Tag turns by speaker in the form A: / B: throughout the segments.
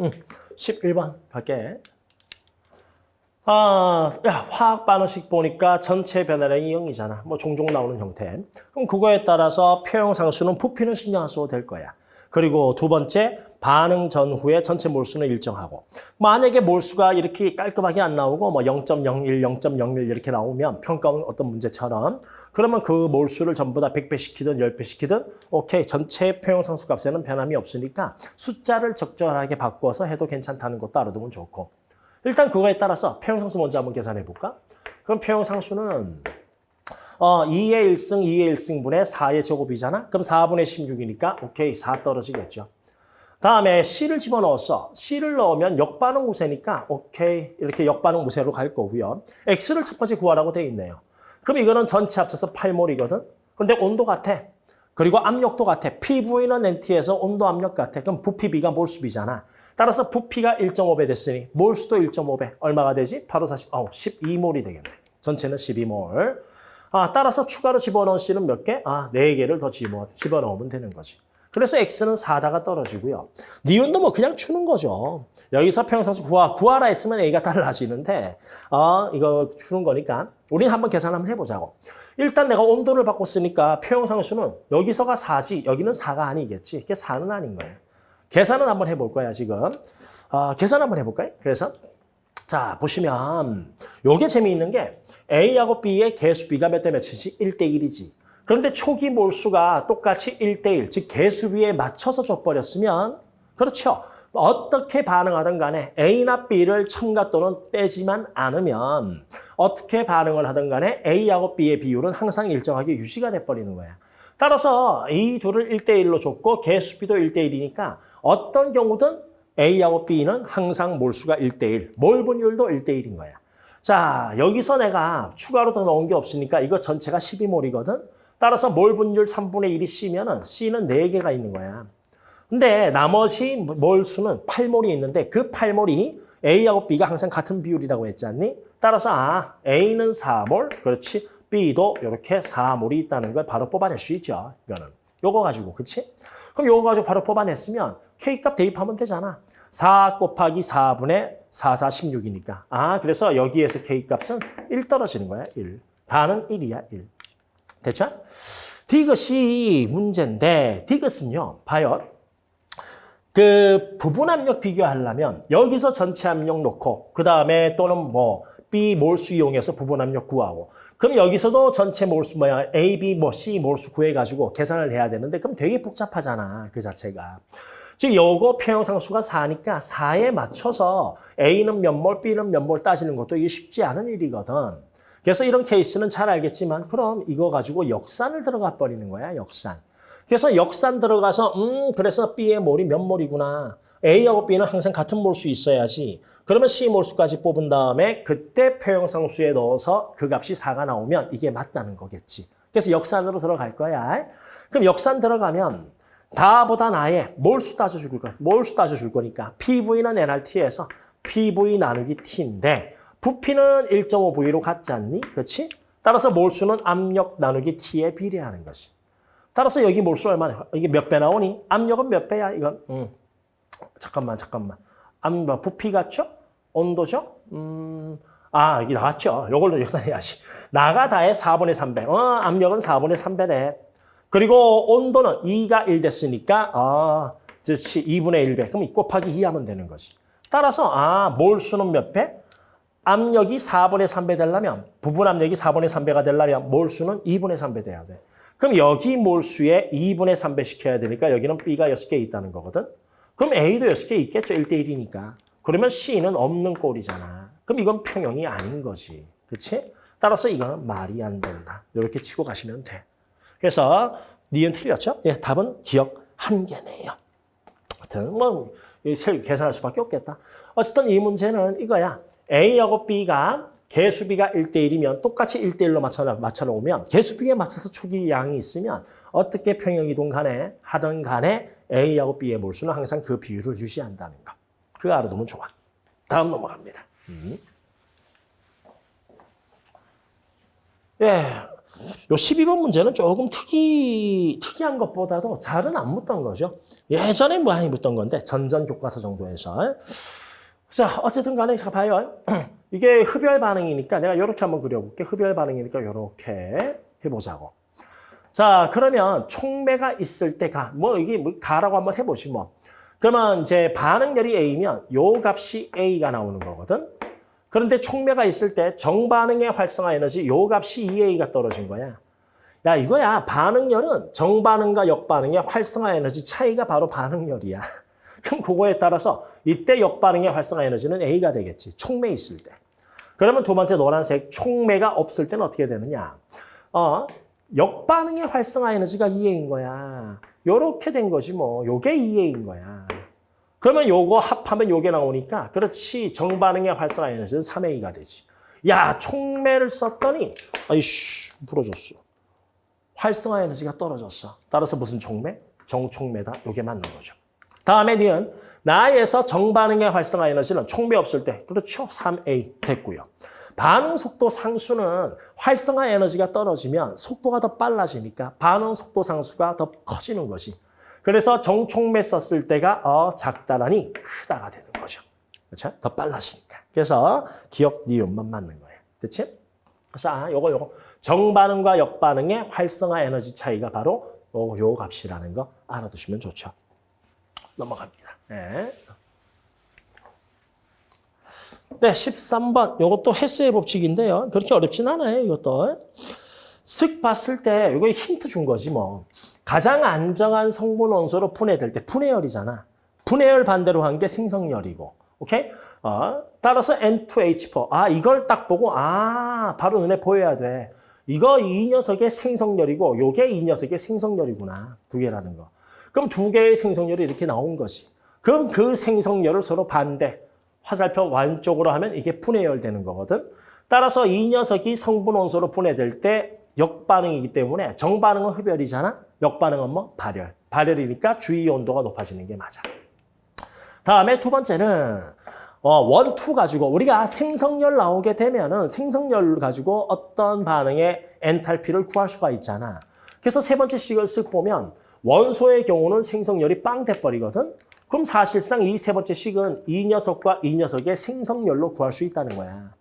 A: 응, 11번 갈게. 아, 야, 화학 반응식 보니까 전체 변화량이 0이잖아. 뭐 종종 나오는 형태. 그럼 그거에 따라서 표형상수는 부피는 신경 안 써도 될 거야. 그리고 두 번째, 반응 전후에 전체 몰수는 일정하고. 만약에 몰수가 이렇게 깔끔하게 안 나오고 뭐 0.01, 0.01 이렇게 나오면 평가원 어떤 문제처럼 그러면 그 몰수를 전부 다 100배 시키든 10배 시키든 오케이, 전체 표형상수 값에는 변함이 없으니까 숫자를 적절하게 바꿔서 해도 괜찮다는 것도 알아두면 좋고. 일단 그거에 따라서 표형상수 먼저 한번 계산해 볼까? 그럼 표형상수는 어, 2의 1승, 2의 1승분의 4의 제곱이잖아? 그럼 4분의 16이니까 오케이, 4 떨어지겠죠. 다음에 C를 집어넣었어. C를 넣으면 역반응 무쇠니까 오케이, 이렇게 역반응 무쇠로 갈 거고요. X를 첫 번째 구하라고 돼 있네요. 그럼 이거는 전체 합쳐서 8몰이거든? 근데 온도 같아. 그리고 압력도 같아. PV는 NT에서 온도 압력 같아. 그럼 부피 B가 몰수비잖아. 따라서 부피가 1.5배 됐으니 몰수도 1.5배. 얼마가 되지? 바로 40, 어, 12몰이 되겠네. 전체는 12몰. 아, 따라서 추가로 집어넣은 C는 몇 개? 아, 4개를 더 집어, 집어넣으면 되는 거지. 그래서 X는 4다가 떨어지고요. 니온도 뭐 그냥 추는 거죠. 여기서 평상수 구하, 구하라 했으면 A가 달라지는데 어, 이거 추는 거니까 우리는 한번 계산 한번 해보자고. 일단 내가 온도를 바꿨으니까 표형상수는 여기서가 4지 여기는 4가 아니겠지. 그게 4는 아닌 거예요. 계산은 한번 해볼 거야 지금. 아, 계산 한번 해볼까요? 그래서 자 보시면 요게 재미있는 게 A하고 B의 개수 B가 몇 대 몇이지? 1대 1이지. 그런데 초기 몰수가 똑같이 1대 1, 즉 개수 B에 맞춰서 줘버렸으면 그렇죠. 어떻게 반응하든 간에 A나 B를 첨가 또는 빼지만 않으면 어떻게 반응을 하든 간에 A하고 B의 비율은 항상 일정하게 유지가 돼버리는 거야. 따라서 이 둘을 1대1로 줬고 개수 B도 1대1이니까 어떤 경우든 A하고 B는 항상 몰수가 1대1, 몰 분율도 1대1인 거야. 자, 여기서 내가 추가로 더 넣은 게 없으니까 이거 전체가 12몰이거든? 따라서 몰 분율 3분의 1이 C면 은 C는 4개가 있는 거야. 근데 나머지 몰수는 8몰이 있는데 그 8몰이 A하고 B가 항상 같은 비율이라고 했지 않니? 따라서 아, A는 4몰, 그렇지? B도 이렇게 4몰이 있다는 걸 바로 뽑아낼 수 있죠. 이거는. 요거 가지고, 그치? 그럼 요거 가지고 바로 뽑아냈으면 K값 대입하면 되잖아. 4 곱하기 4분의 4, 4, 16이니까. 아, 그래서 여기에서 K값은 1 떨어지는 거야, 1. 다는 1이야, 1. 됐죠? 디귿이 문제인데, 디귿은요, 봐요. 그 부분 압력 비교하려면 여기서 전체 압력 놓고 그 다음에 또는 뭐 B 몰수 이용해서 부분 압력 구하고 그럼 여기서도 전체 몰수 뭐야? A, B, 뭐 C 몰수 구해가지고 계산을 해야 되는데 그럼 되게 복잡하잖아 그 자체가. 즉 요거 표형상수가 4니까 4에 맞춰서 A는 몇 몰, B는 몇 몰 따지는 것도 이게 쉽지 않은 일이거든. 그래서 이런 케이스는 잘 알겠지만 그럼 이거 가지고 역산을 들어가 버리는 거야 역산. 그래서 역산 들어가서 음 그래서 B의 몰이 몇 몰이구나. A하고 B는 항상 같은 몰수 있어야지. 그러면 C 몰수까지 뽑은 다음에 그때 표형상수에 넣어서 그 값이 4가 나오면 이게 맞다는 거겠지. 그래서 역산으로 들어갈 거야. 그럼 역산 들어가면 다보다 나의 몰수 따져줄 거야. 몰수 따져줄 거니까 PV는 NRT에서 PV 나누기 T인데 부피는 1.5V로 같지 않니? 그렇지? 따라서 몰수는 압력 나누기 T에 비례하는 것이. 따라서 여기 몰수 얼마나 이게 몇 배 나오니? 압력은 몇 배야? 이건 음. 잠깐만 잠깐만. 압력 부피 같죠? 온도죠? 음. 아, 이게 나왔죠. 이걸로 역산해야지. 나가 다의 4분의 3배. 어, 압력은 4분의 3배래. 그리고 온도는 2가 1 됐으니까 아, 그렇지. 2분의 1배. 그럼 곱하기 2 하면 되는 거지. 따라서 아, 몰수는 몇 배? 압력이 4분의 3배 되려면 부분 압력이 4분의 3배가 되려면 몰수는 2분의 3배 돼야 돼. 그럼 여기 몰수에 2분의 3배 시켜야 되니까 여기는 B가 6개 있다는 거거든. 그럼 A도 6개 있겠죠. 1대 1이니까. 그러면 C는 없는 꼴이잖아. 그럼 이건 평형이 아닌 거지. 그렇지? 따라서 이거는 말이 안 된다. 이렇게 치고 가시면 돼. 그래서 니은 틀렸죠? 예, 답은 기억 한 개네요. 하여튼 뭐 계산할 수밖에 없겠다. 어쨌든 이 문제는 이거야. A하고 B가 개수비가 1대1이면 똑같이 1대1로 맞춰, 맞춰 놓으면 개수비에 맞춰서 초기 양이 있으면 어떻게 평형이동 간에 하든 간에 A하고 B의 몰수는 항상 그 비율을 유지한다는 거. 그거 알아두면 좋아. 다음 넘어갑니다. 음. 예, 요 12번 문제는 조금 특이, 특이한 것보다도 잘은 안 묻던 거죠. 예전에 많이 묻던 건데, 전전 교과서 정도에서. 자, 어쨌든 간에 자 봐요. 이게 흡열 반응이니까 내가 이렇게 한번 그려볼게. 흡열 반응이니까 이렇게 해보자고. 자, 그러면 촉매가 있을 때 가. 뭐 이게 뭐 가라고 한번 해보시 뭐. 그러면 이제 반응열이 A면 요 값이 A가 나오는 거거든. 그런데 촉매가 있을 때 정반응의 활성화 에너지 요 값이 2A가 떨어진 거야. 야 이거야 반응열은 정반응과 역반응의 활성화 에너지 차이가 바로 반응열이야. 그럼 그거에 따라서 이때 역반응의 활성화 에너지는 A가 되겠지. 촉매 있을 때. 그러면 두 번째 노란색 촉매가 없을 때는 어떻게 되느냐. 어, 역반응의 활성화 에너지가 2A인 거야. 요렇게 된 거지 뭐. 요게 2A인 거야. 그러면 요거 합하면 요게 나오니까 그렇지 정반응의 활성화 에너지는 3A가 되지. 야 촉매를 썼더니 아이씨 부러졌어. 활성화 에너지가 떨어졌어. 따라서 무슨 촉매? 정촉매다. 요게 맞는 거죠. 다음에 니은 나에서 정반응의 활성화 에너지는 촉매 없을 때 그렇죠. 3A 됐고요. 반응 속도 상수는 활성화 에너지가 떨어지면 속도가 더 빨라지니까 반응 속도 상수가 더 커지는 것이. 그래서 정촉매 썼을 때가 어 작다라니 크다가 되는 거죠. 그렇죠? 더 빨라지니까. 그래서 기억 니은만 맞는 거예요. 됐지? 그래서 아, 요거 요거 정반응과 역반응의 활성화 에너지 차이가 바로 요, 요 값이라는 거 알아두시면 좋죠. 넘어갑니다. 네. 네, 13번. 이것도 헤스의 법칙인데요. 그렇게 어렵진 않아요, 이것도. 쓱 봤을 때 이거 힌트 준 거지 뭐. 가장 안정한 성분 원소로 분해될 때 분해열이잖아. 분해열 반대로 한 게 생성열이고. 오케이? 어, 따라서 N2H4. 아, 이걸 딱 보고 아, 바로 눈에 보여야 돼. 이거 이 녀석의 생성열이고 요게 이 녀석의 생성열이구나. 두 개라는 거. 그럼 두 개의 생성열이 이렇게 나온 거지. 그럼 그 생성열을 서로 반대. 화살표 완쪽으로 하면 이게 분해열 되는 거거든. 따라서 이 녀석이 성분 원소로 분해될 때 역반응이기 때문에 정반응은 흡열이잖아. 역반응은 뭐? 발열. 발열이니까 주위 온도가 높아지는 게 맞아. 다음에 두 번째는 어, one, two 가지고 우리가 생성열 나오게 되면은 생성열 가지고 어떤 반응의 엔탈피를 구할 수가 있잖아. 그래서 세 번째 식을 쓱 보면 원소의 경우는 생성열이 빵 돼버리거든. 그럼 사실상 이 세 번째 식은 이 녀석과 이 녀석의 생성열로 구할 수 있다는 거야.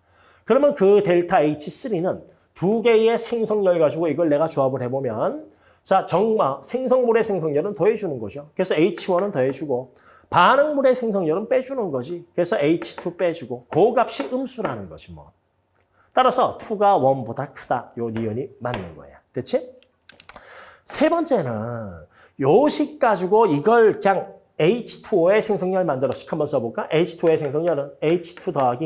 A: 그러면 그 델타 H3는 두 개의 생성열 가지고 이걸 내가 조합을 해보면 자 정마 생성물의 생성열은 더해주는 거죠. 그래서 H1은 더해주고 반응물의 생성열은 빼주는 거지. 그래서 H2 빼주고 그 값이 음수라는 거지 뭐. 따라서 2가 1보다 크다. 요 니은이 맞는 거야. 됐지? 세 번째는 요식 가지고 이걸 그냥 H2O의 생성열 만들어서 한번 써볼까? H2O의 생성열은 H2 더하기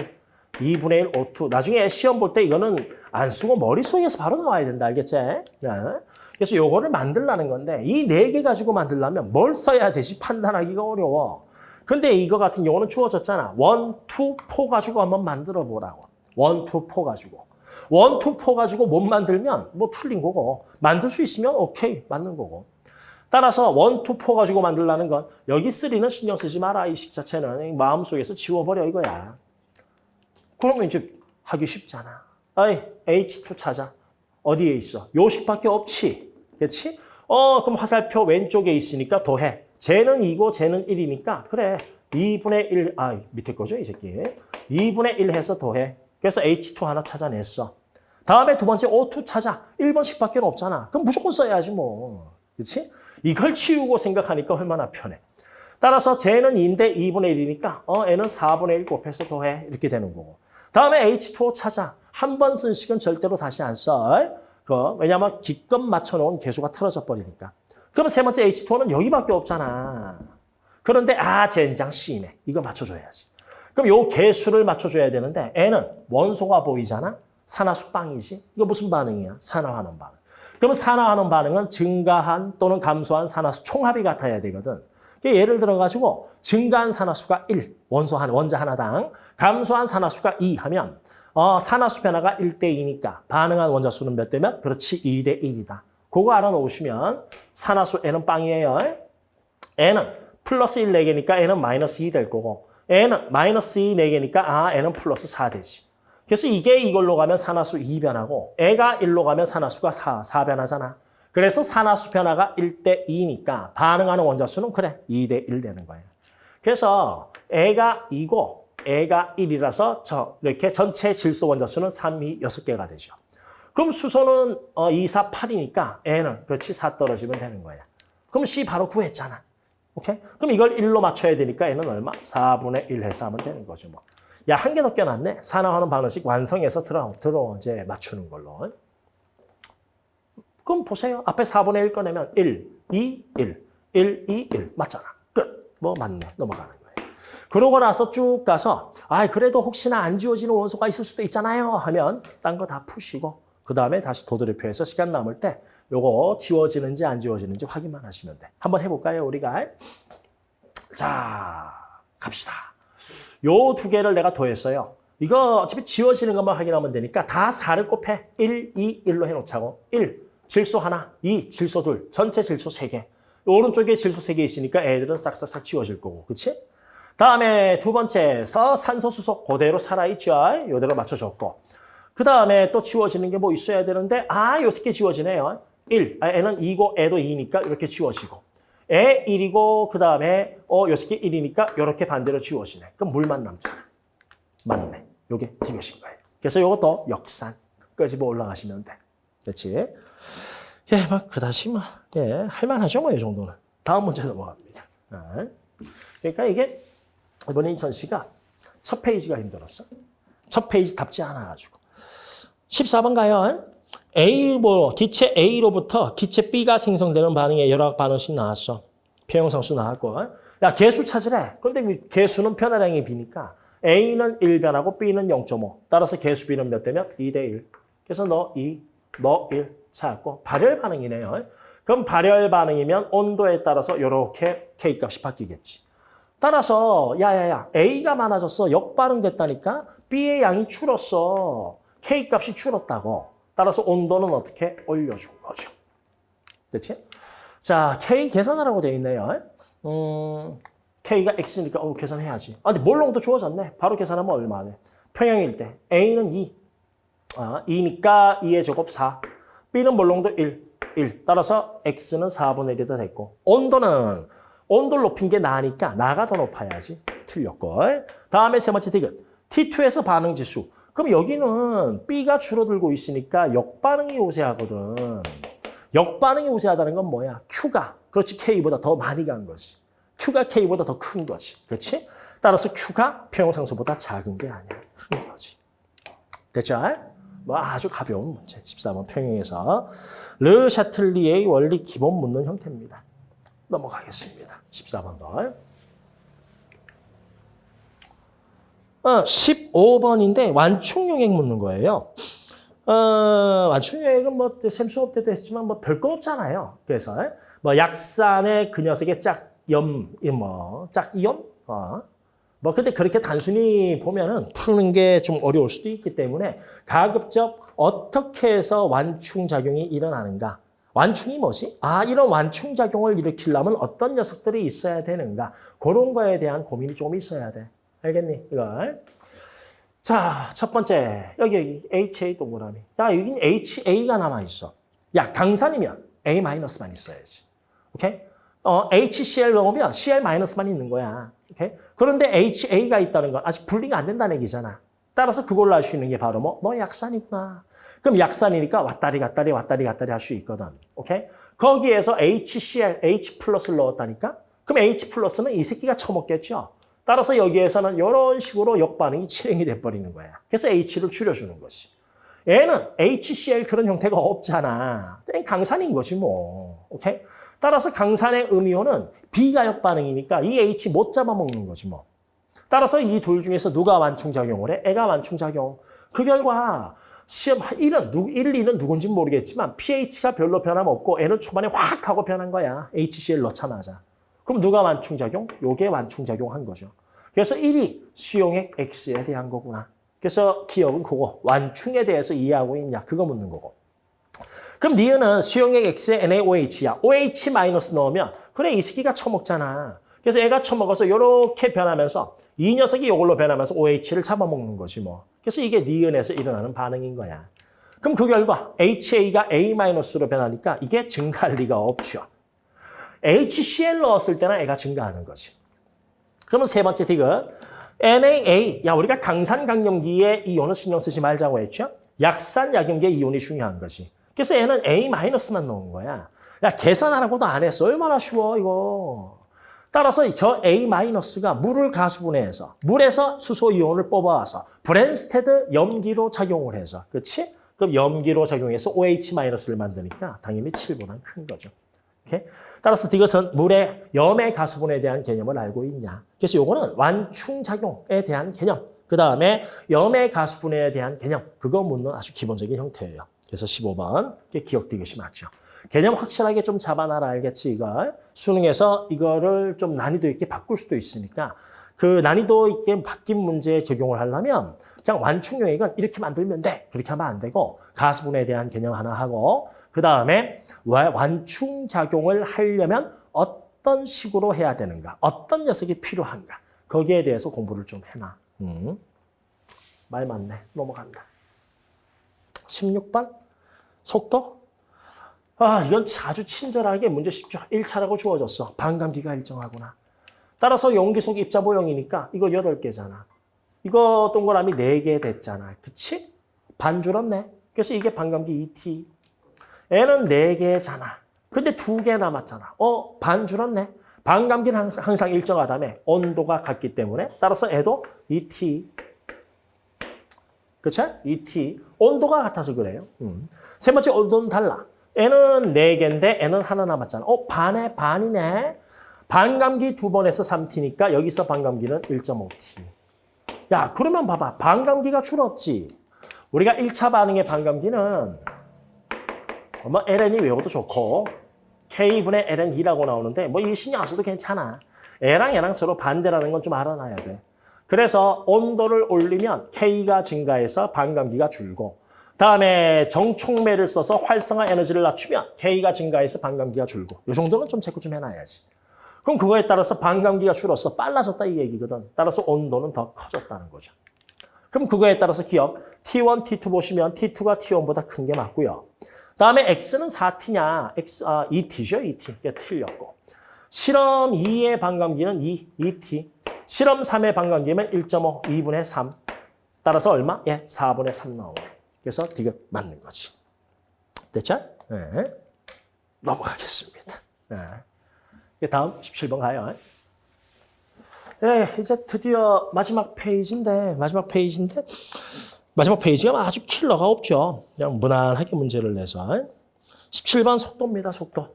A: 2분의 1 O2. 나중에 시험 볼 때 이거는 안 쓰고 머릿속에서 바로 나와야 된다. 알겠지? 네. 그래서 요거를 만들라는 건데 이 네 개 가지고 만들려면 뭘 써야 되지 판단하기가 어려워. 근데 이거 같은 경우는 주어졌잖아. one, two, four 가지고 한번 만들어 보라고. one, two, four 가지고. one, two, four 가지고 못 만들면 뭐 틀린 거고 만들 수 있으면 오케이 맞는 거고. 따라서 one, two, four 가지고 만들라는 건 여기 three는 신경 쓰지 마라. 이 식 자체는 마음속에서 지워버려 이거야. 그러면 이제 하기 쉽잖아. 아이, H2 찾아. 어디에 있어? 요식밖에 없지. 그렇지? 어, 그럼 화살표 왼쪽에 있으니까 더해. 쟤는 2고 쟤는 1이니까 그래. 2분의 1, 아, 밑에 거죠, 이 새끼. 2분의 1 해서 더해. 그래서 H2 하나 찾아냈어. 다음에 두 번째 O2 찾아. 1번씩밖에 없잖아. 그럼 무조건 써야지 뭐. 그렇지? 이걸 치우고 생각하니까 얼마나 편해. 따라서 쟤는 2인데 2분의 1이니까 어, 얘는 4분의 1 곱해서 더해. 이렇게 되는 거고. 다음에 H2O 찾아. 한 번 쓴 식은 절대로 다시 안 써. 그 왜냐하면 기껏 맞춰놓은 개수가 틀어져 버리니까. 그러면 세 번째 H2O는 여기밖에 없잖아. 그런데 아 젠장 C네. 이거 맞춰줘야지. 그럼 요 개수를 맞춰줘야 되는데 N은 원소가 보이잖아. 산화수 빵이지. 이거 무슨 반응이야? 산화하는 반응. 그러면 산화하는 반응은 증가한 또는 감소한 산화수 총합이 같아야 되거든. 예를 들어가지고 증가한 산화수가 1, 원소 한 원자 하나당, 감소한 산화수가 2 하면 어, 산화수 변화가 1대 2니까 반응한 원자 수는 몇 대면? 그렇지, 2대 1이다. 그거 알아놓으시면 산화수 N은 빵이에요. N은 플러스 1 4개니까 N은 마이너스 2 될 거고 N은 마이너스 2 4개니까 아, N은 플러스 4 되지. 그래서 이게 이걸로 가면 산화수 2변하고 애가 1로 가면 산화수가 4, 4변하잖아. 그래서 산화수 변화가 1대 2니까 반응하는 원자수는 그래 2대 1 되는 거예요. 그래서 애가 2고 애가 1이라서 저 이렇게 전체 질소 원자수는 3, 2, 6개가 되죠. 그럼 수소는 어, 2, 4, 8이니까 애는 그렇지 4 떨어지면 되는 거야. 그럼 C 바로 구했잖아. 오케이? 그럼 이걸 1로 맞춰야 되니까 얘는 얼마? 4분의 1 해서 하면 되는 거죠. 뭐. 야, 한 개 더 껴놨네. 산화하는 방식 완성해서 들어, 들어 이제 맞추는 걸로. 그럼 보세요. 앞에 4분의 1 꺼내면 1, 2, 1, 1, 2, 1. 맞잖아. 끝. 뭐 맞네. 넘어가는 거예요. 그러고 나서 쭉 가서 아 그래도 혹시나 안 지워지는 원소가 있을 수도 있잖아요 하면 딴 거 다 푸시고 그 다음에 다시 도드레표에서 시간 남을 때 요거 지워지는지 안 지워지는지 확인만 하시면 돼. 한번 해볼까요 우리가? 자 갑시다. 요 두 개를 내가 더했어요. 이거 어차피 지워지는 것만 확인하면 되니까 다 4를 곱해. 1, 2, 1로 해놓자고. 1, 질소 하나. 2, 질소 둘. 전체 질소 3개. 오른쪽에 질소 3개 있으니까 애들은 싹싹싹 지워질 거고. 그치? 다음에 두 번째서 산소, 수소 그대로 살아있죠. 요대로 맞춰줬고. 그 다음에 또 지워지는 게 뭐 있어야 되는데 아, 요 새끼 지워지네요. 1. 아, 애는 2고 애도 2니까 이렇게 지워지고. 애 1이고 그 다음에 어, 요 새끼 1이니까 이렇게 반대로 지워지네. 그럼 물만 남잖아. 맞네. 요게 지워진 거예요. 그래서 요것도 역산. 끄집어 올라가시면 돼. 그렇지? 예, 막 그다지 뭐, 예, 할만하죠 뭐 이 정도는. 다음 문제 넘어갑니다. 어. 그러니까 이게 이번에 인천 씨가 첫 페이지가 힘들었어. 첫 페이지 답지 않아가지고. 14번 가요. A로, 기체 A로부터 기체 B가 생성되는 반응에 여러 반응씩 나왔어. 평형상수 나왔고. 야, 개수 찾으래. 근데 개수는 변화량이 B니까 A는 1변하고 B는 0.5. 따라서 개수 B는 몇 대면? 2대 1. 그래서 너 2, 너 1 찾았고 발열 반응이네요. 그럼 발열 반응이면 온도에 따라서 이렇게 K값이 바뀌겠지. 따라서 야야야 A가 많아졌어. 역반응 됐다니까 B의 양이 줄었어. K값이 줄었다고. 따라서 온도는 어떻게 올려준 거죠. 됐지? 자, K 계산하라고 돼 있네요. 음, K가 X니까 어, 계산해야지. 아, 근데 몰롱도 주어졌네. 바로 계산하면 얼마네. 평형일 때 A는 2. 아, 2니까 2의 제곱 4. B는 몰롱도 1. 1. 따라서 X는 4분의 1이 더 됐고 온도는 온도를 높인 게 나으니까 나가 더 높아야지. 틀렸고. 다음에 세 번째 디귿. T2에서 반응 지수. 그럼 여기는 B가 줄어들고 있으니까 역반응이 우세하거든. 역반응이 우세하다는 건 뭐야? Q가 그렇지 K보다 더 많이 간 거지. Q가 K보다 더 큰 거지. 그렇지? 따라서 Q가 평형상수보다 작은 게 아니야. 큰 거지. 됐죠? 뭐 아주 가벼운 문제. 14번 평형에서 르 샤틀리의 원리 기본 묻는 형태입니다. 넘어가겠습니다. 14번도. 어, 15번인데 완충용액 묻는 거예요. 어, 완충용액은 뭐 샘 수업 때도 했지만 뭐 별거 없잖아요. 그래서 뭐 약산의 그 녀석의 짝염, 뭐 짝이염, 어. 뭐 근데 그렇게 단순히 보면은 푸는 게 좀 어려울 수도 있기 때문에 가급적 어떻게 해서 완충 작용이 일어나는가? 완충이 뭐지? 아, 이런 완충 작용을 일으키려면 어떤 녀석들이 있어야 되는가? 그런 거에 대한 고민이 좀 있어야 돼. 알겠니? 이걸. 자, 첫 번째. 여기, 여기 HA 동그라미. 야, 여긴 HA가 남아있어. 야, 강산이면 A-만 있어야지. 오케이? 어, HCl 넣으면 Cl-만 있는 거야. 오케이? 그런데 HA가 있다는 건 아직 분리가 안 된다는 얘기잖아. 따라서 그걸로 알수 있는 게 바로 뭐? 너 약산이구나. 그럼 약산이니까 왔다리 갔다리 왔다리 갔다리 할 수 있거든. 오케이? 거기에서 HCl, H 플러스를 넣었다니까? 그럼 H 플러스는 이 새끼가 처먹겠죠? 따라서 여기에서는 이런 식으로 역반응이 진행이 돼버리는 거야. 그래서 H를 줄여주는 것이. 얘는 HCl 그런 형태가 없잖아. 강산인 거지 뭐. 오케이? 따라서 강산의 음이온은 B가 역 반응이니까 이 H 못 잡아먹는 거지 뭐. 따라서 이 둘 중에서 누가 완충작용을 해? 애가 완충작용. 그 결과 시험 1은, 1, 2는 누군지 모르겠지만 pH가 별로 변함없고 애는 초반에 확 하고 변한 거야. HCl 넣자마자. 그럼 누가 완충작용? 요게 완충작용한 거죠. 그래서 1이 수용액 X에 대한 거구나. 그래서 기억은 그거. 완충에 대해서 이해하고 있냐. 그거 묻는 거고. 그럼 니은은 수용액 X에 NaOH야. OH 마이너스 넣으면 그래 이 새끼가 처먹잖아. 그래서 애가 처먹어서 이렇게 변하면서 이 녀석이 이걸로 변하면서 OH를 잡아먹는 거지 뭐. 그래서 이게 니은에서 일어나는 반응인 거야. 그럼 그 결과 HA가 A-로 변하니까 이게 증가할 리가 없죠. HCl 넣었을 때는 얘가 증가하는 거지. 그러면 세 번째 디귿. NaA. 야, 우리가 강산 강염기에 이온을 신경 쓰지 말자고 했죠? 약산 약염기에 이온이 중요한 거지. 그래서 얘는 A-만 넣은 거야. 야, 계산하라고도 안 했어. 얼마나 쉬워, 이거. 따라서 저 A-가 물을 가수분해해서 물에서 수소 이온을 뽑아와서 브랜스테드 염기로 작용을 해서 그렇지? 그럼 염기로 작용해서 OH-를 만드니까 당연히 7보다 큰 거죠. 오케이? 따라서 이것은 물의 염의 가수분에 대한 개념을 알고 있냐. 그래서 요거는 완충작용에 대한 개념. 그 다음에 염의 가수분해에 대한 개념. 그거 묻는 아주 기본적인 형태예요. 그래서 15번 기억도 이것이 맞죠. 개념 확실하게 좀 잡아놔라 알겠지 이걸. 수능에서 이거를 좀 난이도 있게 바꿀 수도 있으니까 그 난이도 있게 바뀐 문제에 적용을 하려면 그냥 완충용액은 이렇게 만들면 돼. 그렇게 하면 안 되고 가수분에 대한 개념 하나 하고 그 다음에 완충작용을 하려면 어떤 식으로 해야 되는가. 어떤 녀석이 필요한가. 거기에 대해서 공부를 좀 해놔. 음. 말 많네. 넘어간다. 16번 속도. 아, 이건 아주 친절하게 문제 쉽죠. 1차라고 주어졌어. 반감기가 일정하구나. 따라서 용기 속 입자 모형이니까 이거 8개잖아. 이거 동그라미 4개 됐잖아. 그치? 반 줄었네. 그래서 이게 반감기 2t. 얘는 4개잖아. 근데 2개 남았잖아. 어, 반 줄었네. 반감기는 항상 일정하다며. 온도가 같기 때문에. 따라서 애도 2t. 그치? 2t. 온도가 같아서 그래요. 음. 세 번째 온도는 달라. 애는 4개인데 애는 하나 남았잖아. 어, 반에 반이네. 반감기 두 번에서 3t니까 여기서 반감기는 1.5t. 야, 그러면 봐봐. 반감기가 줄었지. 우리가 1차 반응의 반감기는 뭐 ln이 외워도 좋고 k분의 ln2라고 나오는데 뭐이 신경 안 써도 괜찮아. 애랑 얘랑 서로 반대라는 건 좀 알아놔야 돼. 그래서 온도를 올리면 k가 증가해서 반감기가 줄고 다음에 정촉매를 써서 활성화 에너지를 낮추면 k가 증가해서 반감기가 줄고 이 정도는 좀 체크 좀 해놔야지. 그럼 그거에 따라서 반감기가 줄어서 빨라졌다 이 얘기거든. 따라서 온도는 더 커졌다는 거죠. 그럼 그거에 따라서 기억 T1, T2 보시면 T2가 T1보다 큰 게 맞고요. 다음에 X는 4T냐? X, 아, 2T죠, 2T. 이게 틀렸고. 실험 2의 반감기는 2, 2T. 실험 3의 반감기면 1.5, 2분의 3. 따라서 얼마? 예, 4분의 3 나오고. 그래서 D가 맞는 거지. 됐죠? 네. 넘어가겠습니다. 네. 다음 17번 가요. 네, 이제 드디어 마지막 페이지인데, 마지막 페이지인데, 마지막 페이지가 아주 킬러가 없죠. 그냥 무난하게 문제를 내서. 17번 속도입니다, 속도.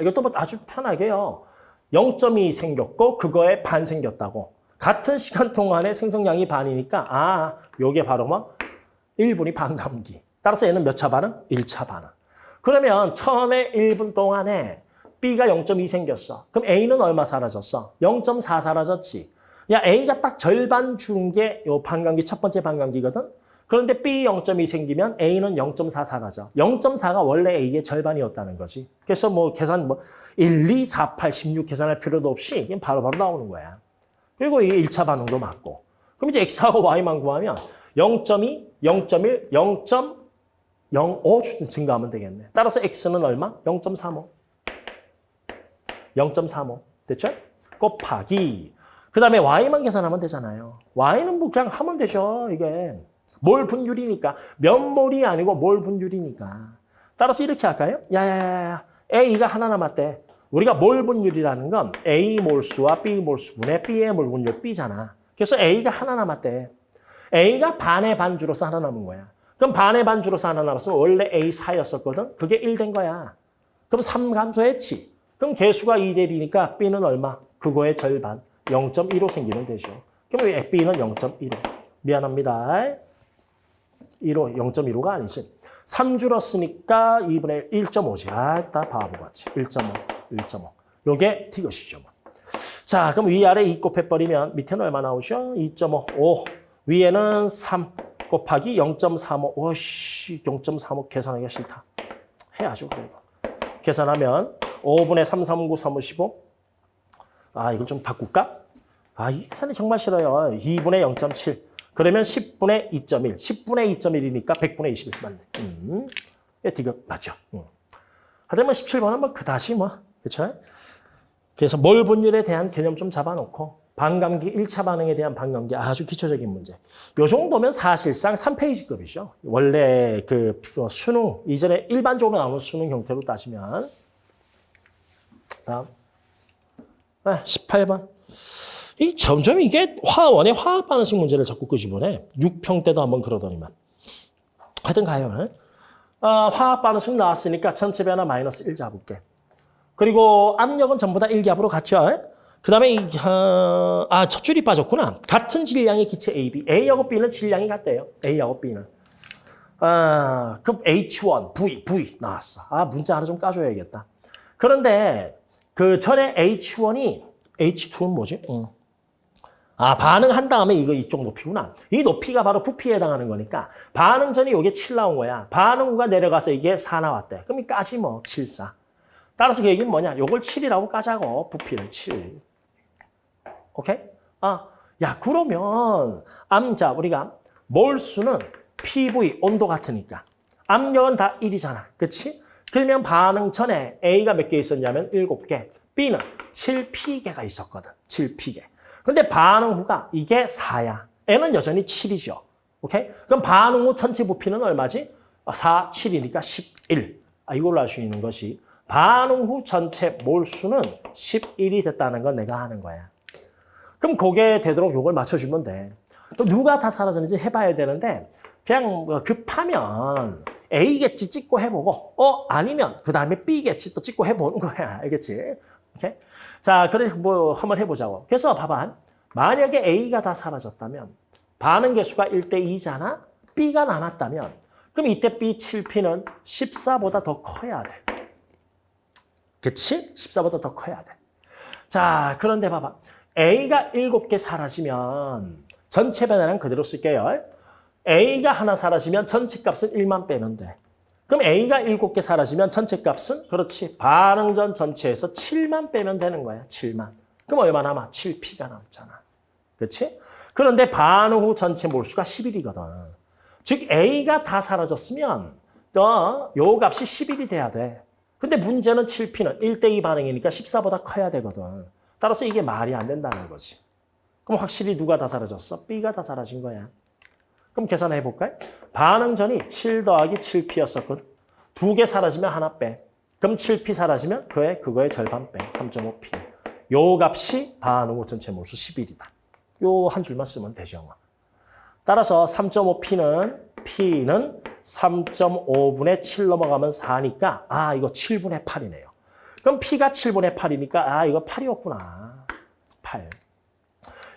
A: 이것도 뭐 아주 편하게요. 0점이 생겼고, 그거에 반 생겼다고. 같은 시간 동안에 생성량이 반이니까, 아, 요게 바로 뭐 1분이 반감기. 따라서 얘는 몇 차 반응? 1차 반응. 그러면 처음에 1분 동안에 B가 0.2 생겼어. 그럼 A는 얼마 사라졌어? 0.4 사라졌지. 야, A가 딱 절반 준 게 요 반감기, 첫 번째 반감기거든? 그런데 B 0.2 생기면 A는 0.4 사라져. 0.4가 원래 A의 절반이었다는 거지. 그래서 뭐 계산 뭐 1, 2, 4, 8, 16 계산할 필요도 없이 그냥 바로바로 바로 나오는 거야. 그리고 이게 1차 반응도 맞고. 그럼 이제 X하고 Y만 구하면 0.2, 0.1, 0.05 증가하면 되겠네. 따라서 X는 얼마? 0.35. 0.35. 됐죠? 곱하기. 그 다음에 Y만 계산하면 되잖아요. Y는 뭐 그냥 하면 되죠. 이게. 몰 분율이니까. 면몰이 아니고 몰 분율이니까. 따라서 이렇게 할까요? 야야야야. A가 하나 남았대. 우리가 몰 분율이라는 건 A 몰수와 B 몰수분의 B의 몰 분율 B잖아. 그래서 A가 하나 남았대. A가 반의 반주로서 하나 남은 거야. 그럼 반의 반주로서 하나 남았으면 원래 A 4였었거든. 그게 1 된 거야. 그럼 3 감소했지. 그럼 개수가 2대 B니까 B는 얼마? 그거의 절반. 0.15 생기면 되죠. 그럼 B는 0.15. 미안합니다. 1호, 0.15가 아니지. 3 줄었으니까 2분의 1.5지. 아, 다 바보같이. 1.5, 1.5. 요게 T것이죠. 뭐. 자, 그럼 위아래 2 곱해버리면 밑에는 얼마 나오죠? 2.5, 5. 위에는 3 곱하기 0.35. 오씨, 0.35 계산하기가 싫다. 해야죠, 그래도. 계산하면 5분의 3, 3, 9, 3, 5, 15. 아, 이걸 좀 바꿀까? 아, 이 계산이 정말 싫어요. 2분의 0.7. 그러면 10분의 2.1. 10분의 2.1이니까 100분의 21 맞네. 음. 예, 이거 맞죠. 음. 하여튼 17번은 뭐 그다지 뭐. 그렇죠? 그래서 몰 분율에 대한 개념 좀 잡아놓고 반감기 1차 반응에 대한 반감기 아주 기초적인 문제. 요 정도면 사실상 3페이지급이죠. 원래 그 수능 이전에 일반적으로 나오는 수능 형태로 따지면 다음 아, 18번. 이 점점 이게 화원의 화학 반응식 문제를 자꾸 끄집어내. 6평 때도 한번 그러더니만. 하여튼 가요. 어, 화학 반응식 나왔으니까 전체 변화 마이너스 1 잡을게. 그리고 압력은 전부 다 1기압으로 같죠. 그 다음에 어, 아, 첫 줄이 빠졌구나. 같은 질량의 기체 A, B. A하고 B는 질량이 같대요. A하고 B는. 아, 그럼 H1, V, V 나왔어. 아, 문자 하나 좀 까줘야겠다. 그런데 그 전에 H1이 H2는 뭐지? 응. 아, 반응한 다음에 이거 이쪽 높이구나. 이 높이가 바로 부피에 해당하는 거니까 반응 전에 이게 7 나온 거야. 반응 후가 내려가서 이게 4 나왔대. 그럼 이 까지 뭐 7, 4. 따라서 그 얘기는 뭐냐? 요걸 7이라고 까자고. 부피는 7. 오케이? 아, 야 그러면 암자 우리가 몰수는 PV 온도 같으니까 압력은 다 1이잖아. 그렇지? 그러면 반응 전에 A가 몇 개 있었냐면 7개, B는 7P개가 있었거든. 7P개. 근데 반응 후가 이게 4야. N은 여전히 7이죠. 오케이? 그럼 반응 후 전체 부피는 얼마지? 4, 7이니까 11. 아, 이걸로 알 수 있는 것이 반응 후 전체 몰수는 11이 됐다는 건 내가 하는 거야. 그럼 그게 되도록 이걸 맞춰주면 돼. 또 누가 다 사라졌는지 해봐야 되는데 그냥 뭐 급하면 A겠지 찍고 해보고 어 아니면 그 다음에 B겠지 또 찍고 해보는 거야. 알겠지? 오케이? 자, 그래 뭐 한번 해보자고. 그래서 봐봐. 만약에 A가 다 사라졌다면 반응 개수가 1대 2잖아? B가 남았다면 그럼 이때 B 7P는 14보다 더 커야 돼. 그치? 14보다 더 커야 돼. 자, 그런데 봐봐. A가 7개 사라지면 전체 변화는 그대로 쓸게요. A가 하나 사라지면 전체 값은 1만 빼면 돼. 그럼 A가 7개 사라지면 전체 값은 그렇지. 반응전 전체에서 7만 빼면 되는 거야. 7만. 그럼 얼마 남아? 7P가 남잖아. 그렇지? 그런데 반응 후 전체 몰수가 11이거든. 즉 A가 다 사라졌으면 어, 요 값이 11이 돼야 돼. 근데 문제는 7P는 1대2 반응이니까 14보다 커야 되거든. 따라서 이게 말이 안 된다는 거지. 그럼 확실히 누가 다 사라졌어? B가 다 사라진 거야. 그럼 계산해 볼까요? 반응 전이 7 더하기 7P였었거든. 두 개 사라지면 하나 빼. 그럼 7P 사라지면 그의 그거의 절반 빼. 3.5P. 요 값이 반응 후 전체 몰수 11이다. 요 한 줄만 쓰면 되죠. 뭐. 따라서 3.5P는 P는 3.5분의 7 넘어가면 4니까 아 이거 7분의 8이네요. 그럼 P가 7분의 8이니까 아 이거 8이었구나. 8.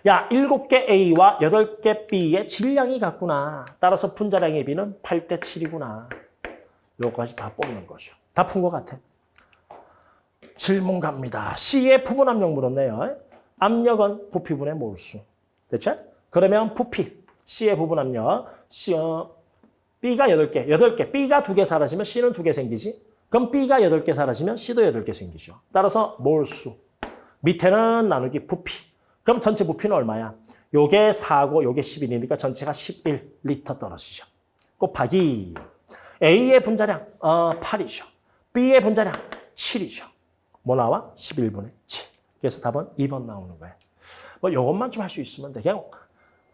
A: 야 7개 A와 8개 B의 질량이 같구나. 따라서 분자량의 B는 8대 7이구나. 요까지 다 뽑는 거죠. 다 푼 것 같아. 질문 갑니다. C의 부분 압력 물었네요. 압력은 부피분의 몰수. 됐죠? 그러면 부피. C의 부분 압력. C, 어, B가 8개, 8개. B가 2개 사라지면 C는 2개 생기지. 그럼 B가 8개 사라지면 C도 8개 생기죠. 따라서 몰수. 밑에는 나누기 부피. 그럼 전체 부피는 얼마야? 요게 4고 요게 11이니까 전체가 11리터 떨어지죠. 곱하기 A의 분자량 어, 8이죠. B의 분자량 7이죠. 뭐 나와? 11분의 7. 그래서 답은 2번 나오는 거예요. 뭐 이것만 좀 할 수 있으면 돼. 그냥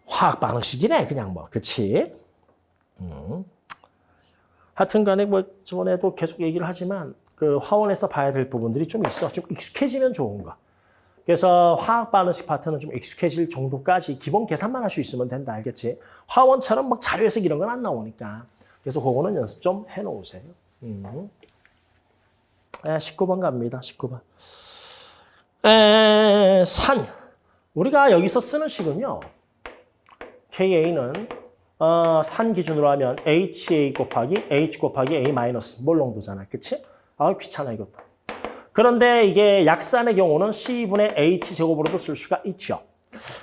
A: 화학 반응식이네. 그냥 뭐. 그치? 음. 하여튼 간에 뭐 저번에도 계속 얘기를 하지만 그 화원에서 봐야 될 부분들이 좀 있어. 좀 익숙해지면 좋은 거. 그래서 화학 반응식 파트는 좀 익숙해질 정도까지 기본 계산만 할 수 있으면 된다. 알겠지? 화원처럼 막 자료 해석 이런 건 안 나오니까. 그래서 그거는 연습 좀 해놓으세요. 음. 에, 19번 갑니다. 19번. 에, 산. 우리가 여기서 쓰는 식은요. KA는 어, 산 기준으로 하면 HA 곱하기 H 곱하기 A 마이너스 몰롱도잖아. 그치? 아, 귀찮아 이것도. 그런데 이게 약산의 경우는 C분의 H 제곱으로도 쓸 수가 있죠.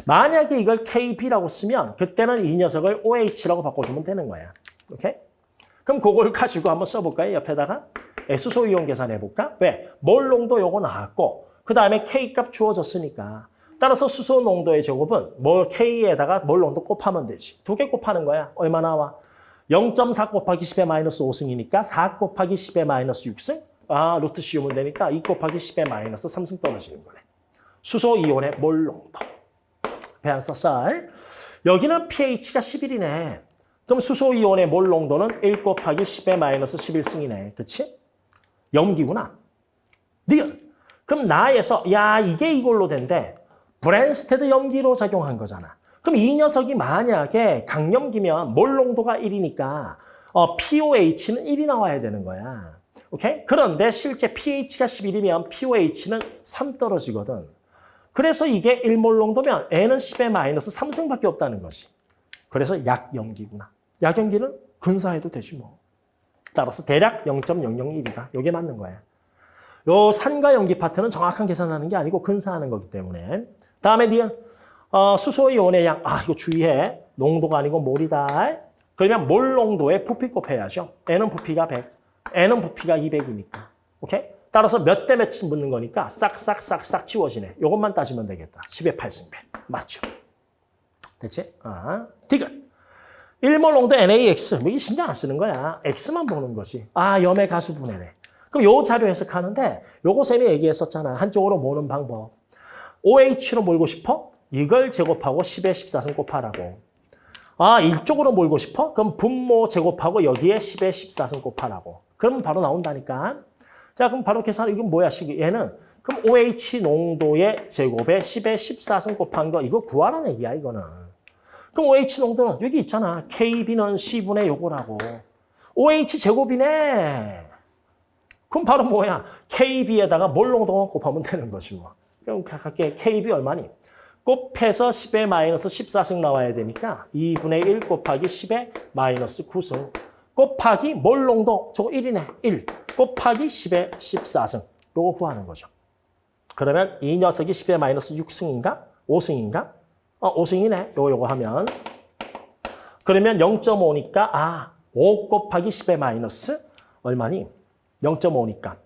A: 만약에 이걸 KB라고 쓰면 그때는 이 녀석을 OH라고 바꿔주면 되는 거야. 오케이? 그럼 그걸 가지고 한번 써볼까요? 옆에다가 수소 이온 계산해볼까? 왜? 몰롱도 요거 나왔고 그 다음에 K값 주어졌으니까. 따라서 수소 농도의 제곱은 뭘 K에다가 뭘 농도 곱하면 되지. 두 개 곱하는 거야. 얼마 나와? 0.4 곱하기 10의 마이너스 5승이니까 4 곱하기 10의 마이너스 6승? 아, 루트 씌우면 되니까 2 곱하기 10의 마이너스 3승 떨어지는 거네. 수소 이온의 몰 농도. 배안 썼어. 여기는 pH가 11이네. 그럼 수소 이온의 몰 농도는 1 곱하기 10의 마이너스 11승이네. 그치? 염기구나. 니은. 그럼 나에서 야 이게 이걸로 된대. 브랜스테드 염기로 작용한 거잖아. 그럼 이 녀석이 만약에 강염기면 몰 농도가 1이니까 어, POH는 1이 나와야 되는 거야. 오케이? 그런데 실제 pH가 11이면 POH는 3 떨어지거든. 그래서 이게 1몰 농도면 N은 10의 마이너스 3승밖에 없다는 것이. 그래서 약염기구나. 약염기는 근사해도 되지 뭐. 따라서 대략 0.001이다. 이게 맞는 거야. 요 산과 염기 파트는 정확한 계산하는 게 아니고 근사하는 거기 때문에. 다음에 니은 어, 수소이온의 양. 아 이거 주의해. 농도가 아니고 몰이다. 그러면 몰 농도에 부피 곱해야죠. N은 부피가 100, N은 부피가 200이니까. 오케이? 따라서 몇 대 몇씩 묻는 거니까 싹싹싹싹 지워지네. 이것만 따지면 되겠다. 10의 8승배. 맞죠? 됐지? 아, 디귿. 1몰 농도 NaX. 뭐 이게 신경 안 쓰는 거야. X만 보는 거지. 아, 염의 가수 분해네. 그럼 요 자료 해석하는데 요거 쌤이 얘기했었잖아. 한쪽으로 모는 방법. OH로 몰고 싶어? 이걸 제곱하고 10의 14승 곱하라고. 아, 이쪽으로 몰고 싶어? 그럼 분모 제곱하고 여기에 10의 14승 곱하라고. 그러면 바로 나온다니까. 자, 그럼 바로 계산, 이건 뭐야, 식 얘는. 그럼 OH 농도의 제곱에 10의 14승 곱한 거, 이거 구하라는 얘기야, 이거는. 그럼 OH 농도는 여기 있잖아. KB는 C분의 요거라고. OH 제곱이네. 그럼 바로 뭐야? KB에다가 몰 농도만 곱하면 되는 것이 뭐. 그럼 각각의 KB 얼마니? 곱해서 10의 마이너스 14승 나와야 되니까 2분의 1 곱하기 10의 마이너스 9승 곱하기 몰 농도 저거 1이네. 1 곱하기 10의 14승 요거 구하는 거죠. 그러면 이 녀석이 10의 마이너스 6승인가? 5승인가? 어, 5승이네. 요거 요거 하면 그러면 0.5니까 아, 5 곱하기 10의 마이너스 얼마니? 0.5니까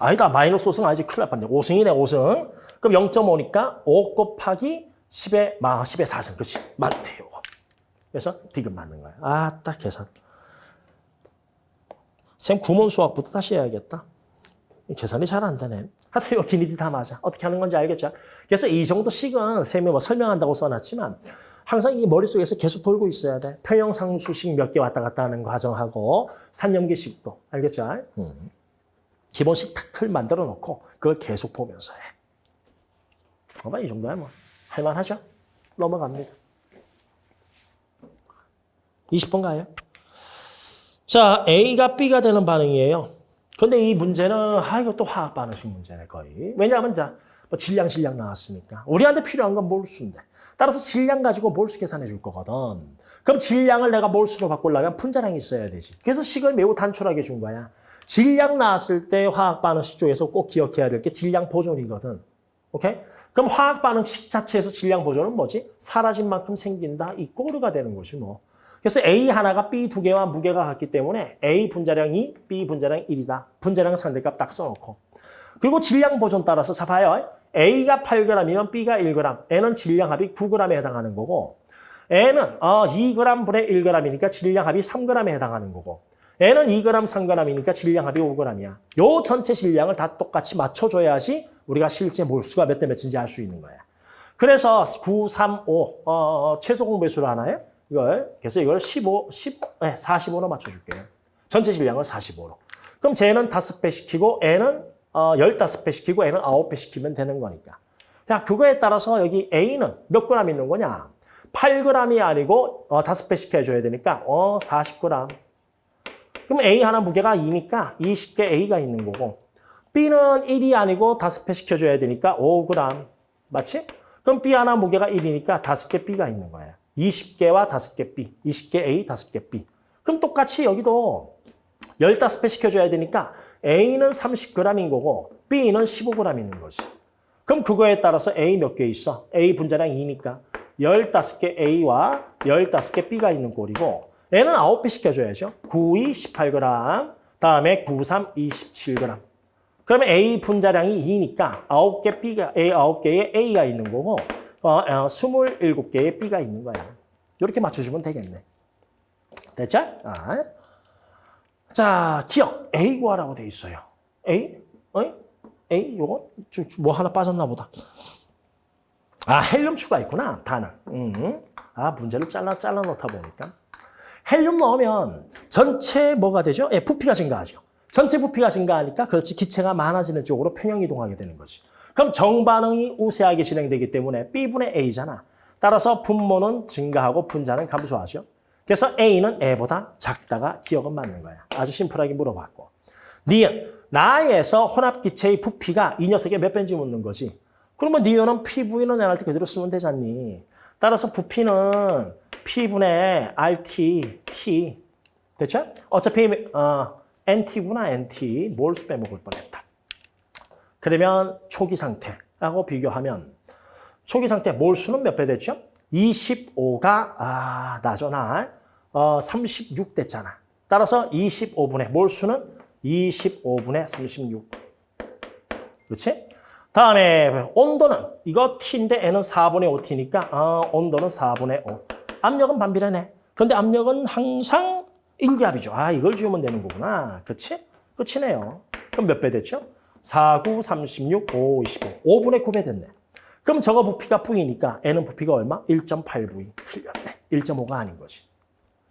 A: 아니다. 마이너스 5승 아니지. 큰일 날 뻔네. 5승이네, 5승. 그럼 0.5니까 5 곱하기 10의, 마, 10의 4승. 그렇지. 맞네, 요거. 그래서 디귿 맞는 거야. 아, 딱 계산. 쌤 구몬 수학부터 다시 해야겠다. 계산이 잘 안 되네. 하여튼 이거 기니디 다 맞아. 어떻게 하는 건지 알겠죠? 그래서 이 정도 식은 쌤이 뭐 설명한다고 써놨지만 항상 이 머릿속에서 계속 돌고 있어야 돼. 평형상수식 몇 개 왔다 갔다 하는 거 가정하고 산염기식도. 알겠죠? 음. 기본식 탁틀 만들어 놓고 그걸 계속 보면서 해. 봐봐, 이 정도야 뭐. 할만하죠? 넘어갑니다. 20번 가요. 자, A가 B가 되는 반응이에요. 근데 이 문제는, 아, 또 화학 반응식 문제네, 거의. 왜냐하면, 자, 뭐 질량, 질량 나왔으니까. 우리한테 필요한 건 몰수인데. 따라서 질량 가지고 몰수 계산해 줄 거거든. 그럼 질량을 내가 몰수로 바꾸려면 분자량이 있어야 되지. 그래서 식을 매우 단촐하게 준 거야. 질량 나왔을 때 화학 반응식 쪽에서 꼭 기억해야 될 게 질량 보존이거든. 오케이? 그럼 화학 반응식 자체에서 질량 보존은 뭐지? 사라진 만큼 생긴다. 이 꼬르가 되는 것이 뭐. 그래서 A 하나가 B 두 개와 무게가 같기 때문에 A 분자량 2, B 분자량 1이다. 분자량 상대값 딱 써놓고. 그리고 질량 보존 따라서 자 봐요. A가 8g이면 B가 1g. N은 질량 합이 9g에 해당하는 거고 N은 어, 2g 분의 1g이니까 질량 합이 3g에 해당하는 거고 N은 2g, 3g이니까 질량 합이 5g이야. 요 전체 질량을 다 똑같이 맞춰줘야지 우리가 실제 몰수가 몇 대 몇인지 알 수 있는 거야. 그래서 9, 3, 5 어, 최소 공배수로 하나요? 이걸 그래서 이걸 15, 10, 네, 45로 맞춰줄게요. 전체 질량을 45로. 그럼 쟤는 5배 시키고 N은 어, 15배 시키고 N은 9배 시키면 되는 거니까. 자, 그거에 따라서 여기 A는 몇 g 있는 거냐? 8g이 아니고 어, 5배 시켜줘야 되니까 어, 40g. 그럼 A 하나 무게가 2니까 20개 A가 있는 거고 B는 1이 아니고 5배 시켜줘야 되니까 5g. 맞지? 그럼 B 하나 무게가 1이니까 5개 B가 있는 거예요. 20개와 5개 B, 20개 A, 5개 B. 그럼 똑같이 여기도 15배 시켜줘야 되니까 A는 30g인 거고 B는 15g 있는 거지. 그럼 그거에 따라서 A 몇 개 있어? A 분자량 2니까 15개 A와 15개 B가 있는 꼴이고 N은 9배 시켜줘야죠. 9, 2, 18g, 다음에 9, 3, 27g. 그러면 A 분자량이 2니까 9개 B가, A 9개에 A가 있는 거고, 어, 어, 27개의 B가 있는 거야. 이렇게 맞춰주면 되겠네. 됐죠? 아. 자, 기억. A 구하라고 돼 있어요. A? 어? A? 요거? 좀, 뭐 하나 빠졌나 보다. 아, 헬륨 추가 있구나, 단은. 음. 아, 문제를 잘라, 잘라 놓다 보니까. 헬륨 넣으면 전체 뭐가 되죠? 예, 부피가 증가하죠. 전체 부피가 증가하니까 그렇지 기체가 많아지는 쪽으로 평형 이동하게 되는 거지. 그럼 정반응이 우세하게 진행되기 때문에 B분의 A잖아. 따라서 분모는 증가하고 분자는 감소하죠. 그래서 A는 A보다 작다가 기억은 맞는 거야. 아주 심플하게 물어봤고. 니은, 나에서 혼합기체의 부피가 이 녀석의 몇 배인지 묻는 거지. 그러면 니은은 PV는 NRT 그대로 쓰면 되잖니. 따라서 부피는 P분의 RT, T. 됐죠? 어차피 어, NT구나, NT. 몰수 빼먹을 뻔했다. 그러면 초기 상태하고 비교하면 초기 상태 몰수는 몇 배 됐죠? 25가 아 나죠 나 어, 36 됐잖아. 따라서 25분의 몰수는 25분의 36. 그렇지? 다음에 온도는 이거 T인데 N은 4분의 5T니까 어, 온도는 4분의 5. 압력은 반비례네. 그런데 압력은 항상 인기압이죠. 아 이걸 지우면 되는 거구나. 그렇지? 끝이네요. 그럼 몇 배 됐죠? 4, 9, 36, 5, 25. 5분의 9배 됐네. 그럼 저거 부피가 V니까 N은 부피가 얼마? 1.8V. 틀렸네. 1.5가 아닌 거지.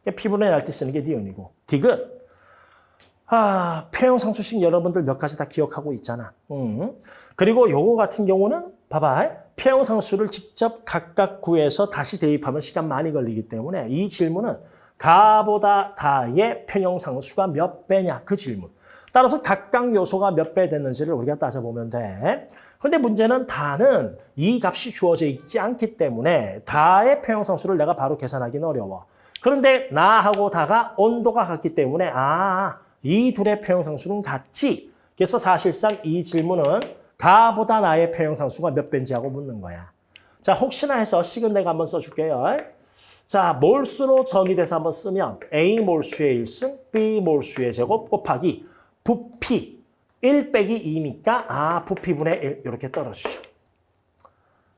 A: P분의 날때 쓰는 게 니은이고. 디귿. 아, 폐형상수식 여러분들 몇 가지 다 기억하고 있잖아. 음. 그리고 요거 같은 경우는 봐봐. 폐형상수를 직접 각각 구해서 다시 대입하면 시간 많이 걸리기 때문에 이 질문은 가보다 다의 평형상수가 몇 배냐 그 질문. 따라서 각각 요소가 몇 배 됐는지를 우리가 따져보면 돼. 그런데 문제는 다는 이 값이 주어져 있지 않기 때문에 다의 평형상수를 내가 바로 계산하기는 어려워. 그런데 나하고 다가 온도가 같기 때문에 아, 이 둘의 평형상수는 같지. 그래서 사실상 이 질문은 가보다 나의 평형상수가 몇 배인지 하고 묻는 거야. 자, 혹시나 해서 식은 내가 한번 써줄게요. 자, 몰수로 정의돼서 한번 쓰면 A 몰수의 1승, B 몰수의 제곱 곱하기 부피 1 빼기 2니까 아 부피분의 1 이렇게 떨어지죠.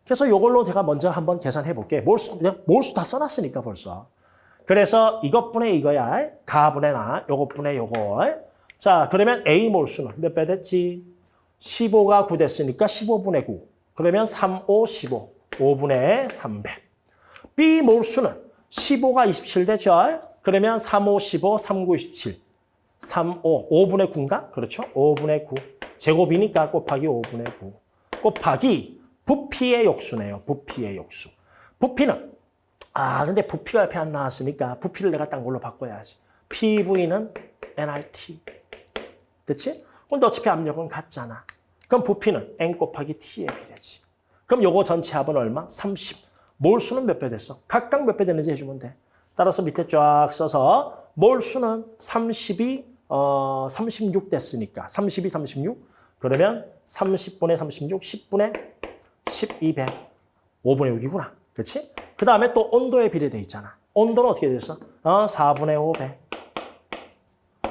A: 그래서 이걸로 제가 먼저 한번 계산해 볼게. 몰수, 몰수 다 써놨으니까 벌써. 그래서 이것분의 이거야. 가분의 나, 요것분의 요거. 자, 그러면 A 몰수는 몇 배 됐지? 15가 9 됐으니까 15분의 9. 그러면 3, 5, 15. 5분의 300. B 몰수는 15가 27 됐죠? 그러면 3, 5, 15, 3, 9, 27. 3, 5, 5분의 9인가? 그렇죠? 5분의 9. 제곱이니까 곱하기 5분의 9. 곱하기 부피의 역수네요. 부피의 역수. 부피는 아 근데 부피가 옆에 안 나왔으니까 부피를 내가 딴 걸로 바꿔야지. PV는 nRT. 됐지? 근데 어차피 압력은 같잖아. 그럼 부피는 n 곱하기 t의 비례지. 그럼 요거 전체 합은 얼마? 30. 몰수는 몇 배 됐어? 각각 몇 배 되는지 해주면 돼. 따라서 밑에 쫙 써서 몰수는 30이 어, 36 됐으니까 32, 36 그러면 30분의 36, 10분의 12배 5분의 6이구나. 그렇지? 그 다음에 또 온도에 비례돼 있잖아. 온도는 어떻게 됐어? 어, 4분의 5배.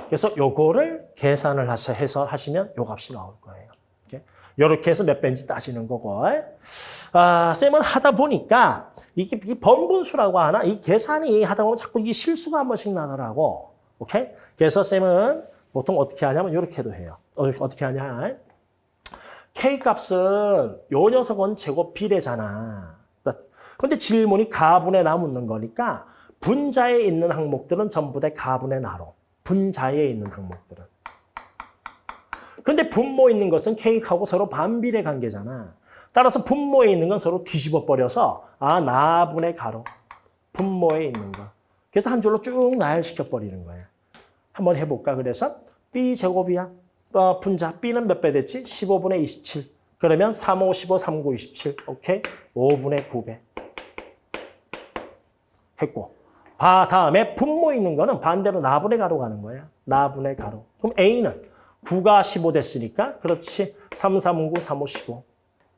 A: 그래서 요거를 계산을 해서 하시면 요 값이 나올 거예요. 이렇게 해서 몇 배인지 따지는 거고. 아, 쌤은 하다 보니까 이게, 이 번분수라고 하나? 이 계산이 하다 보면 자꾸 이 실수가 한 번씩 나더라고. 오케이? 그래서 쌤은 보통 어떻게 하냐면 이렇게도 해요. 어, 어떻게 하냐? K 값은 요 녀석은 제곱 비례잖아. 근데 질문이 가분의 나 묻는 거니까 분자에 있는 항목들은 전부 다 가분의 나로. 분자에 있는 항목들은. 근데 분모 있는 것은 K하고 서로 반비례 관계잖아. 따라서 분모에 있는 건 서로 뒤집어 버려서 아 나분의 가로. 분모에 있는 거. 그래서 한 줄로 쭉 나열시켜 버리는 거야. 한번 해볼까? 그래서 B제곱이야. 어, 분자 B는 몇 배 됐지? 15분의 27. 그러면 3, 5, 15, 3, 9, 27. 오케이? 5분의 9배. 했고. 아, 다음에 분모 있는 거는 반대로 나분의 가로 가는 거야. 나분의 가로. 그럼 A는 9가 15 됐으니까 그렇지. 3, 3, 9, 3, 5, 15.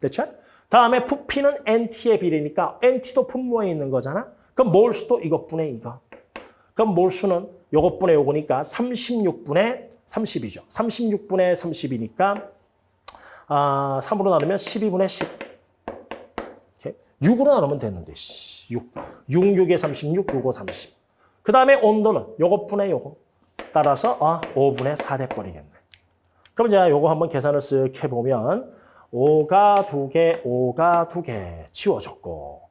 A: 됐죠? 다음에 부피는 NT의 비례니까 NT도 분모에 있는 거잖아. 그럼 몰수도 이것분의 이거. 그럼 몰수는 요것분의 요거니까 36분의 30이죠. 36분의 30이니까 아, 3으로 나누면 12분의 10. 이렇게 6으로 나누면 되는데, 6. 6, 6에 36, 6, 5, 30. 그 다음에 온도는 요것분의 요거. 따라서 아, 5분의 4 돼버리겠네. 그럼 이제 요거 한번 계산을 쓱 해보면 5가 2개, 5가 2개 치워졌고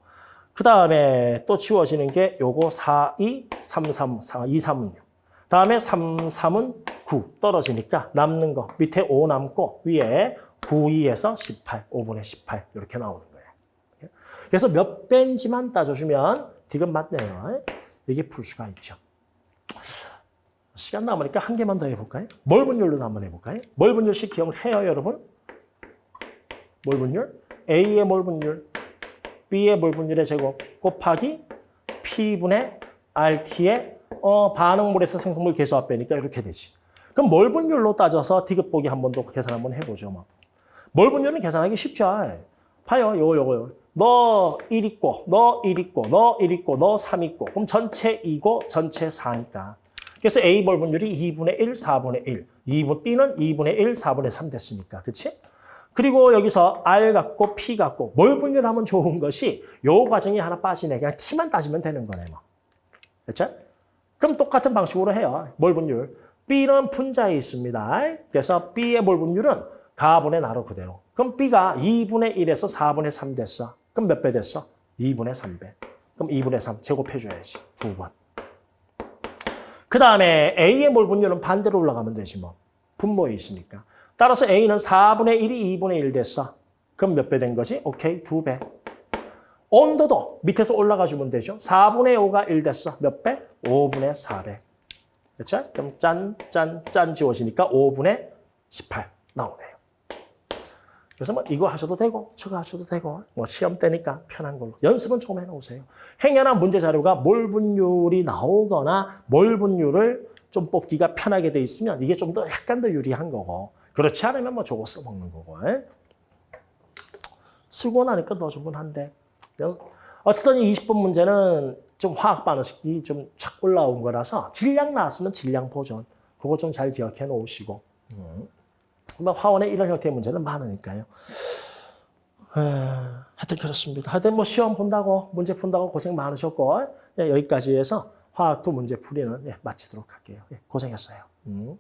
A: 그 다음에 또 치워지는 게 요거 4, 2, 3, 3, 4, 2, 3은 6. 다음에 3, 3은 9 떨어지니까 남는 거 밑에 5 남고 위에 9, 2에서 18, 5분의 18 이렇게 나오는 거예요. 그래서 몇 배인지만 따져주면 디귿 맞네요. 이게 풀 수가 있죠. 시간 남으니까 한 개만 더 해볼까요? 몰분율로 한번 해볼까요? 몰분율식 기억해요, 여러분? 몰분율? A의 몰분율, B의 몰분율의 제곱 곱하기 P분의 RT의 어, 반응물에서 생성물 계수합 빼니까 이렇게 되지. 그럼 몰분율로 따져서 디귿 보기 한 번 더 계산 한번 해보죠. 뭐. 몰분율은 계산하기 쉽죠. 봐요, 요거, 요거, 요거. 너1 있고, 너 1 있고, 너 1 있고, 너 3 있고. 그럼 전체 2고, 전체 4니까. 그래서 A 몰분율이 2분의 1, 4분의 1. 2분, B는 2분의 1, 4분의 3 됐으니까. 그치? 그리고 여기서 R 같고 P 같고 몰분율 하면 좋은 것이 요 과정이 하나 빠지네. 그냥 T만 따지면 되는 거네. 뭐. 됐죠? 그럼 똑같은 방식으로 해요. 몰 분율. B는 분자에 있습니다. 그래서 B의 몰 분율은 가분의 나로 그대로. 그럼 B가 2분의 1에서 4분의 3 됐어. 그럼 몇 배 됐어? 2분의 3배. 그럼 2분의 3 제곱해줘야지. 두 번. 그 다음에 A의 몰 분율은 반대로 올라가면 되지 뭐. 분모에 있으니까. 따라서 A는 4분의 1이 2분의 1 됐어. 그럼 몇 배 된 거지? 오케이, 두 배. 온도도 밑에서 올라가 주면 되죠. 4분의 5가 1 됐어. 몇 배? 5분의 4배. 그렇죠? 그럼 짠, 짠, 짠 지워지니까 5분의 18 나오네요. 그래서 뭐 이거 하셔도 되고 저거 하셔도 되고 뭐 시험 때니까 편한 걸로 연습은 조금 해놓으세요. 행여나 문제 자료가 몰 분율이 나오거나 몰 분율을 좀 뽑기가 편하게 돼 있으면 이게 좀 더 약간 더 유리한 거고 그렇지 않으면 뭐 저거 써먹는 거고 에? 쓰고 나니까 더 좋긴 한데 어쨌든 이 20분 문제는 좀 화학 반응식이 좀 착 올라온 거라서 질량 나왔으면 질량 보존 그거 좀 잘 기억해 놓으시고 음. 뭐 화원에 이런 형태의 문제는 많으니까요. 에, 하여튼 그렇습니다. 하여튼 뭐 시험 본다고 문제 푼다고 고생 많으셨고 예, 여기까지 해서 화학 도 문제 풀이는 예, 마치도록 할게요. 예, 고생했어요. 음.